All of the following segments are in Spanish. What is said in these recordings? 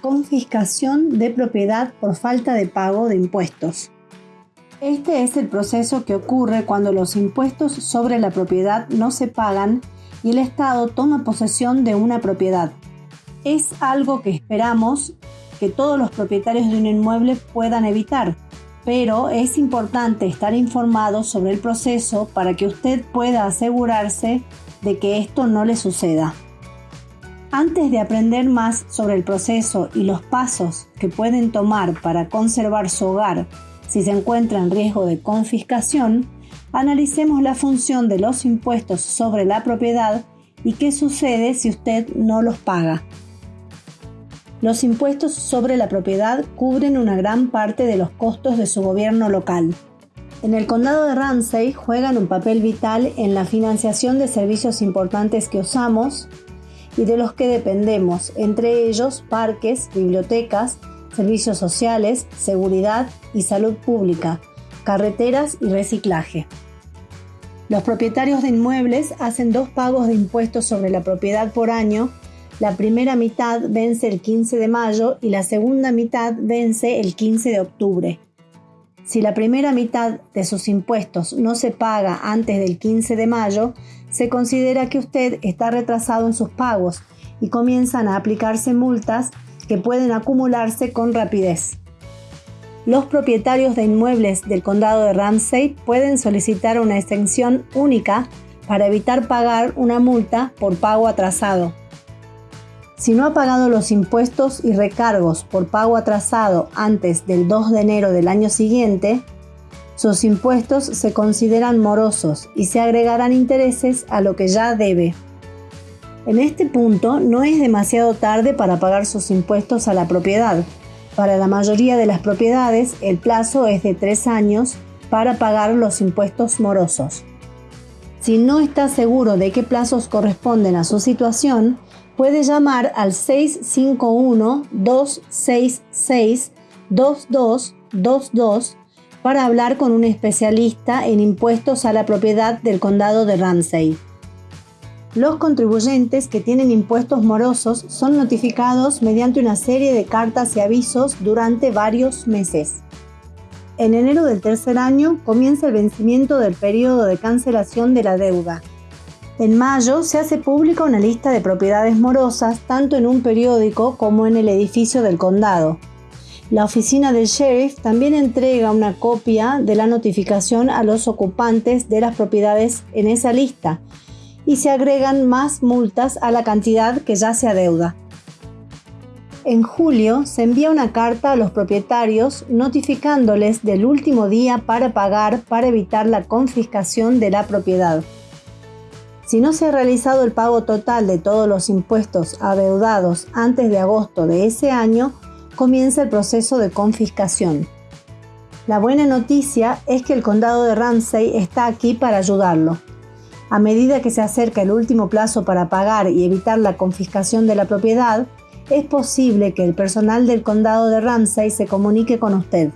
confiscación de propiedad por falta de pago de impuestos. Este es el proceso que ocurre cuando los impuestos sobre la propiedad no se pagan y el Estado toma posesión de una propiedad. Es algo que esperamos que todos los propietarios de un inmueble puedan evitar, pero es importante estar informado sobre el proceso para que usted pueda asegurarse de que esto no le suceda. Antes de aprender más sobre el proceso y los pasos que pueden tomar para conservar su hogar si se encuentra en riesgo de confiscación, analicemos la función de los impuestos sobre la propiedad y qué sucede si usted no los paga. Los impuestos sobre la propiedad cubren una gran parte de los costos de su gobierno local. En el condado de Ramsey juegan un papel vital en la financiación de servicios importantes que usamos y de los que dependemos, entre ellos parques, bibliotecas, servicios sociales, seguridad y salud pública, carreteras y reciclaje. Los propietarios de inmuebles hacen dos pagos de impuestos sobre la propiedad por año. La primera mitad vence el 15 de mayo y la segunda mitad vence el 15 de octubre. Si la primera mitad de sus impuestos no se paga antes del 15 de mayo, se considera que usted está retrasado en sus pagos y comienzan a aplicarse multas que pueden acumularse con rapidez. Los propietarios de inmuebles del condado de Ramsey pueden solicitar una extensión única para evitar pagar una multa por pago atrasado. Si no ha pagado los impuestos y recargos por pago atrasado antes del 2 de enero del año siguiente, sus impuestos se consideran morosos y se agregarán intereses a lo que ya debe. En este punto no es demasiado tarde para pagar sus impuestos a la propiedad. Para la mayoría de las propiedades el plazo es de tres años para pagar los impuestos morosos. Si no está seguro de qué plazos corresponden a su situación, puede llamar al 651-266-2222 para hablar con un especialista en impuestos a la propiedad del condado de Ramsey. Los contribuyentes que tienen impuestos morosos son notificados mediante una serie de cartas y avisos durante varios meses. En enero del tercer año comienza el vencimiento del periodo de cancelación de la deuda. En mayo se hace pública una lista de propiedades morosas tanto en un periódico como en el edificio del condado. La oficina del sheriff también entrega una copia de la notificación a los ocupantes de las propiedades en esa lista y se agregan más multas a la cantidad que ya se adeuda. En julio se envía una carta a los propietarios notificándoles del último día para pagar para evitar la confiscación de la propiedad. Si no se ha realizado el pago total de todos los impuestos adeudados antes de agosto de ese año, comienza el proceso de confiscación. La buena noticia es que el condado de Ramsey está aquí para ayudarlo. A medida que se acerca el último plazo para pagar y evitar la confiscación de la propiedad, es posible que el personal del condado de Ramsey se comunique con usted.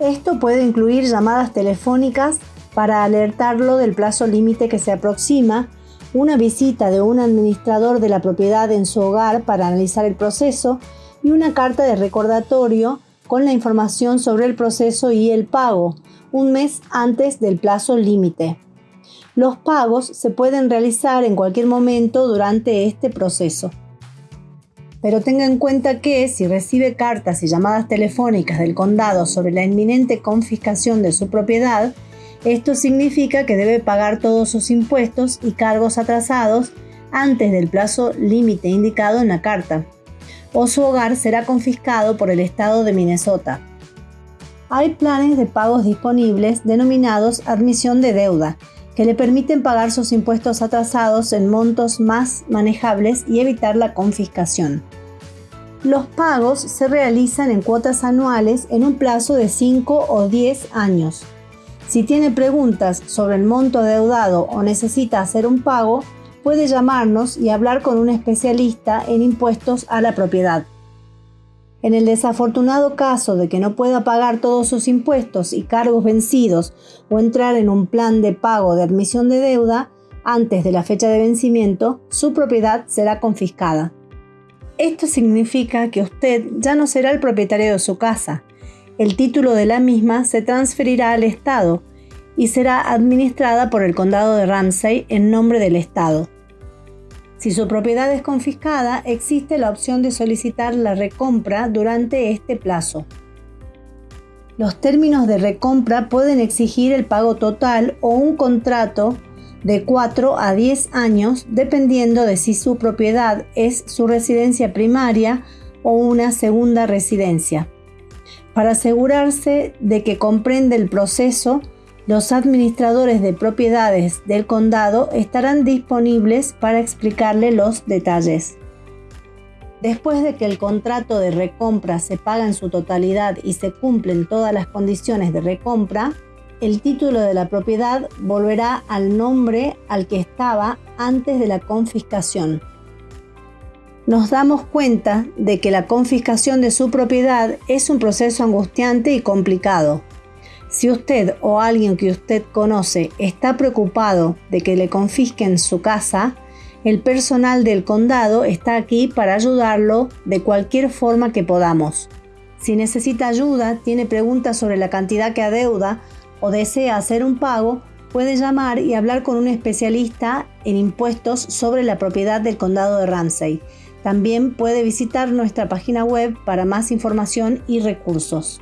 Esto puede incluir llamadas telefónicas para alertarlo del plazo límite que se aproxima, una visita de un administrador de la propiedad en su hogar para analizar el proceso y una carta de recordatorio con la información sobre el proceso y el pago, un mes antes del plazo límite. Los pagos se pueden realizar en cualquier momento durante este proceso. Pero tenga en cuenta que si recibe cartas y llamadas telefónicas del condado sobre la inminente confiscación de su propiedad, esto significa que debe pagar todos sus impuestos y cargos atrasados antes del plazo límite indicado en la carta, o su hogar será confiscado por el estado de Minnesota. Hay planes de pagos disponibles denominados admisión de deuda, que le permiten pagar sus impuestos atrasados en montos más manejables y evitar la confiscación. Los pagos se realizan en cuotas anuales en un plazo de 5 o 10 años. Si tiene preguntas sobre el monto adeudado o necesita hacer un pago, puede llamarnos y hablar con un especialista en impuestos a la propiedad. En el desafortunado caso de que no pueda pagar todos sus impuestos y cargos vencidos o entrar en un plan de pago de admisión de deuda antes de la fecha de vencimiento, su propiedad será confiscada. Esto significa que usted ya no será el propietario de su casa. El título de la misma se transferirá al Estado y será administrada por el condado de Ramsey en nombre del Estado. Si su propiedad es confiscada, existe la opción de solicitar la recompra durante este plazo. Los términos de recompra pueden exigir el pago total o un contrato de 4 a 10 años dependiendo de si su propiedad es su residencia primaria o una segunda residencia. Para asegurarse de que comprende el proceso, los administradores de propiedades del condado estarán disponibles para explicarle los detalles. Después de que el contrato de recompra se paga en su totalidad y se cumplen todas las condiciones de recompra, el título de la propiedad volverá al nombre al que estaba antes de la confiscación. Nos damos cuenta de que la confiscación de su propiedad es un proceso angustiante y complicado. Si usted o alguien que usted conoce está preocupado de que le confisquen su casa, el personal del condado está aquí para ayudarlo de cualquier forma que podamos. Si necesita ayuda, tiene preguntas sobre la cantidad que adeuda o desea hacer un pago, puede llamar y hablar con un especialista en impuestos sobre la propiedad del condado de Ramsey. También puede visitar nuestra página web para más información y recursos.